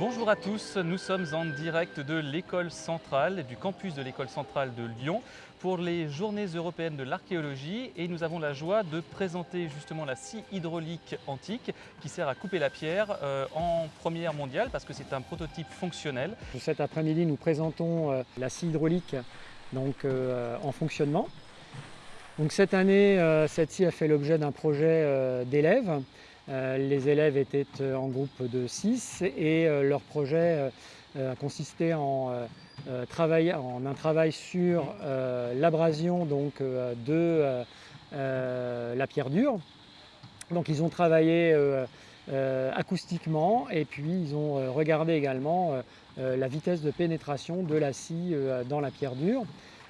Bonjour à tous, nous sommes en direct de l'école centrale, du campus de l'école centrale de Lyon pour les journées européennes de l'archéologie et nous avons la joie de présenter justement la scie hydraulique antique qui sert à couper la pierre euh, en première mondiale parce que c'est un prototype fonctionnel. Cet après-midi, nous présentons euh, la scie hydraulique donc, euh, en fonctionnement. Donc, cette année, cette scie a fait l'objet d'un projet d'élèves les élèves étaient euh, en groupe de 6 et euh, leur projet a consisté en, en, un travail sur l'abrasion de la pierre dure. Donc ils ont travaillé acoustiquement et puis ils ont regardé également la vitesse de pénétration de la scie dans la pierre dure.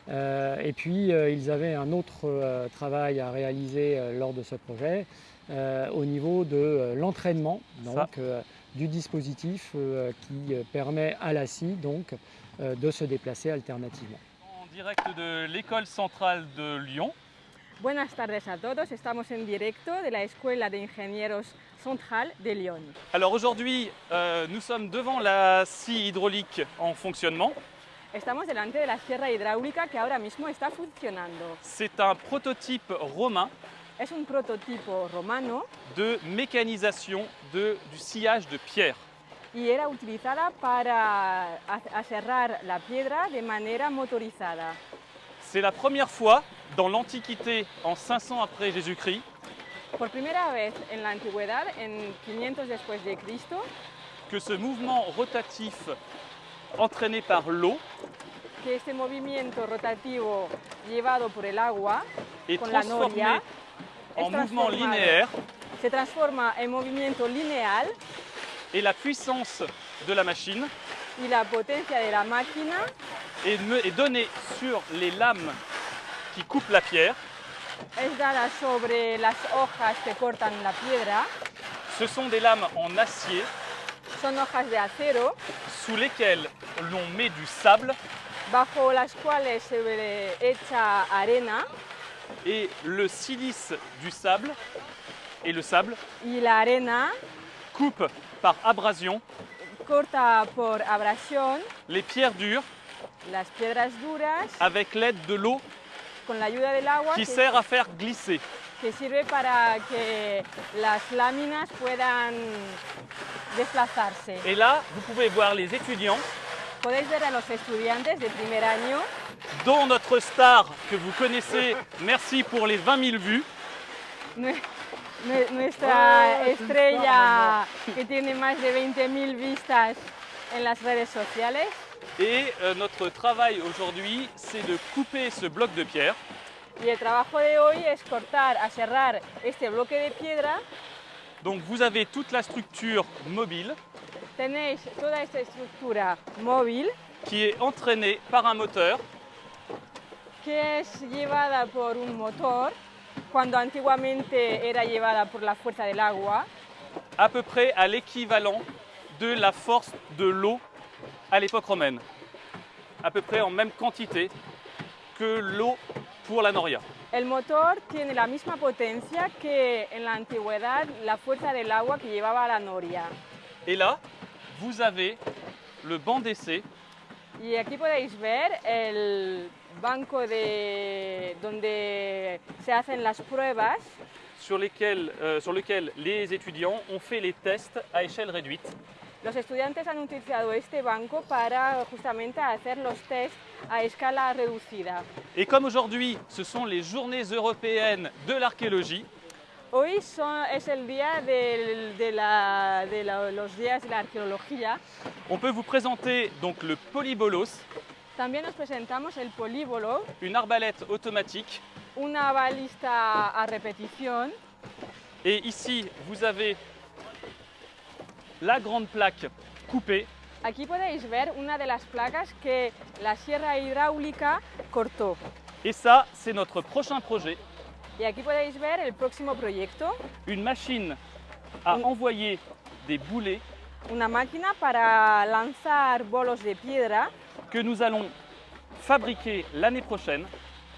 et puis ils avaient un autre travail à réaliser lors de ce projet, euh, au niveau de euh, l'entraînement donc, euh, du dispositif qui permet à la scie donc, de se déplacer alternativement. En direct de l'école centrale de Lyon. Buenas tardes a todos, estamos en directo de la Escuela de Ingenieros Central de Lyon. Alors aujourd'hui, euh, nous sommes devant la scie hydraulique en fonctionnement. Estamos delante de la sierra hidráulica que ahora mismo está funcionando. C'est un prototype romain Es un prototipo romano de mécanisation de, du sillage de pierre. y era utilizada para aserrar la piedra de manera motorizada. C'est la première fois dans l'Antiquité, en 500 après Jésus-Christ, Por primera vez en la antigüedad, en 500 después de Cristo, que ce mouvement rotatif entraîné par l'eau que este movimiento rotativo llevado por el agua est con la transformé noria en mouvement linéaire. Se transforma en movimiento lineal. Et la puissance de la machine. Y la potencia de la máquina. Est, me- est donnée sur les lames qui coupent la pierre. es dada sobre las hojas que cortan la piedra. Ce sont des lames en acier Son hojas de acero sous lesquelles l'on met du sable. bajo las cuales se echa arena et le silice du sable. Et le sable y la arena coupe par abrasion. corta por abrasión. Les pierres dures las piedras duras avec l'aide de l'eau con la ayuda del agua qui sert à faire glisser. que sirve para que las láminas puedan desplazarse. Et là, vous pouvez voir les étudiants, Podéis ver a los estudiantes de primer año, dont notre star que vous connaissez, merci pour les 20 000 vues, nue- nue- nuestra estrella que tiene más de 20.000 vistas en las redes sociales. Et euh, notre travail aujourd'hui, c'est de couper ce bloc de pierre. Y el trabajo de hoy es cortar, aserrar este bloque de piedra. Donc vous avez toute la structure mobile. Tenéis toda esta estructura móvil qui est entraînée par un moteur que es llevada por un motor, cuando antiguamente era llevada por la fuerza del agua, à peu près à l'équivalent de la force de l'eau à l'époque romaine. À peu près en même quantité que l'eau pour la noria. El motor tiene la misma potencia que en la antigüedad la fuerza del agua que llevaba la noria. Et là, vous avez le banc d'essai Y aquí podéis ver el banco de donde se hacen las pruebas sur, lesquels, euh, sur lequel les étudiants ont fait les tests à échelle réduite. Los estudiantes han utilizado este banco para justamente hacer los test a escala reducida. Et comme aujourd'hui, ce sont les journées européennes de l'archéologie, Hoy son- es el día del- de, la- de la- los días de la arqueología. on peut vous présenter donc le polybolos, También nos presentamos el políbolo, une arbalète automatique. una balista a repetición. Et ici, vous avez la grande plaque coupée Aquí podéis ver una de las placas que la sierra hidráulica cortó. Et ça, c'est notre prochain projet, Y aquí podéis ver el próximo proyecto, une machine à Mm. envoyer des boulets una máquina para lanzar bolos de piedra que nous allons fabriquer l'année prochaine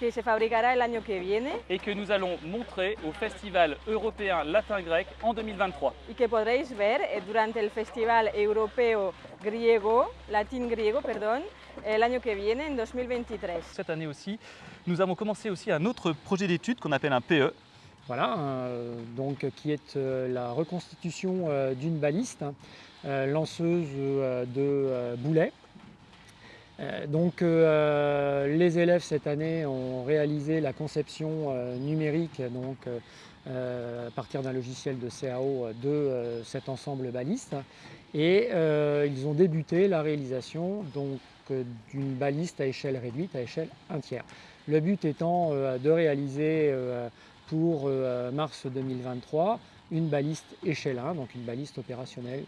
que se fabricará el año que viene et que nous allons montrer au Festival européen latin-grec en 2023. y que podréis ver eh, durante el Festival Europeo Griego, Latín Griego, perdón, el año que viene, en 2023. Cette année aussi, nous avons commencé aussi un autre projet d'étude qu'on appelle un PE. Voilà, euh, donc qui est euh, la reconstitution euh, d'une baliste euh, lanceuse de boulets. Euh, Donc euh, les élèves cette année ont réalisé la conception euh, numérique donc, à partir d'un logiciel de CAO de cet ensemble baliste et ils ont débuté la réalisation donc, d'une baliste à échelle réduite, à échelle 1 tiers. Le but étant de réaliser pour mars 2023 une baliste échelle 1, donc une baliste opérationnelle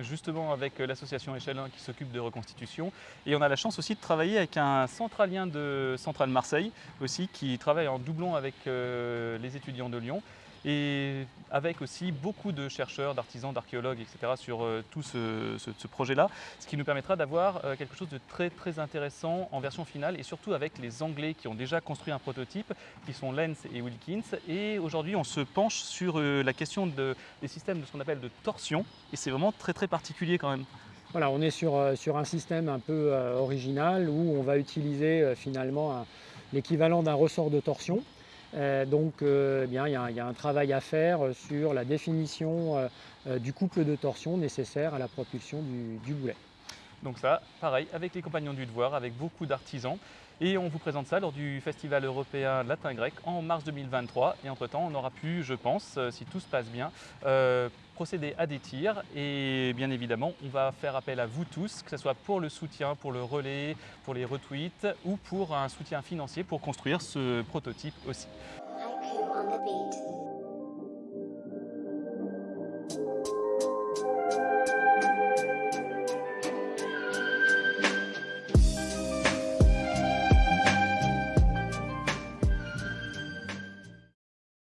justement avec euh, l'association Échelle 1 qui s'occupe de reconstitution. Et on a la chance aussi de travailler avec un centralien de Centrale Marseille aussi qui travaille en doublon avec euh, les étudiants de Lyon et avec aussi beaucoup de chercheurs, d'artisans, d'archéologues, etc. sur euh, tout ce, projet-là, ce qui nous permettra d'avoir euh, quelque chose de très très intéressant en version finale et surtout avec les Anglais qui ont déjà construit un prototype, qui sont Lenz et Wilkins. Et aujourd'hui, on se penche sur euh, la question de- des systèmes de ce qu'on appelle de torsion et c'est vraiment très très particulier quand même. Voilà, on est sur, sur un système un peu original où on va utiliser finalement l'équivalent d'un ressort de torsion. Euh, donc euh, eh il y, a un- travail à faire sur la définition euh, du couple de torsion nécessaire à la propulsion du boulet. Donc ça, pareil, avec les compagnons du devoir, avec beaucoup d'artisans. Et on vous présente ça lors du Festival européen latin-grec en mars 2023. Et entre-temps, on aura pu, je pense, euh, si tout se passe bien, euh, procéder à des tirs. Et bien évidemment, on va faire appel à vous tous, que ce soit pour le soutien, pour le relais, pour les retweets ou pour un soutien financier pour construire ce prototype aussi.